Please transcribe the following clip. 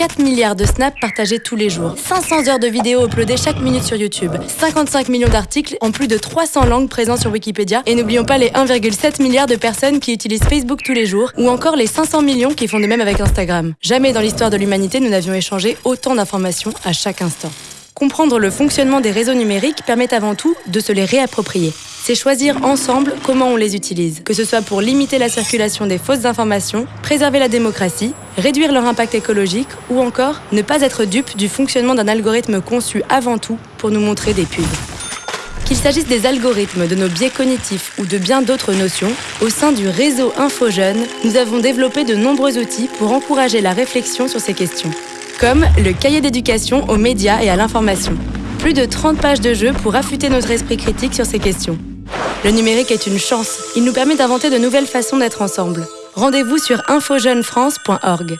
4 milliards de snaps partagés tous les jours, 500 heures de vidéos uploadées chaque minute sur YouTube, 55 millions d'articles en plus de 300 langues présents sur Wikipédia, et n'oublions pas les 1,7 milliard de personnes qui utilisent Facebook tous les jours, ou encore les 500 millions qui font de même avec Instagram. Jamais dans l'histoire de l'humanité nous n'avions échangé autant d'informations à chaque instant. Comprendre le fonctionnement des réseaux numériques permet avant tout de se les réapproprier. C'est choisir ensemble comment on les utilise, que ce soit pour limiter la circulation des fausses informations, préserver la démocratie, réduire leur impact écologique ou encore ne pas être dupe du fonctionnement d'un algorithme conçu avant tout pour nous montrer des pubs. Qu'il s'agisse des algorithmes, de nos biais cognitifs ou de bien d'autres notions, au sein du réseau InfoJeune, nous avons développé de nombreux outils pour encourager la réflexion sur ces questions comme le cahier d'éducation aux médias et à l'information. Plus de 30 pages de jeu pour affûter notre esprit critique sur ces questions. Le numérique est une chance. Il nous permet d'inventer de nouvelles façons d'être ensemble. Rendez-vous sur infojeunefrance.org.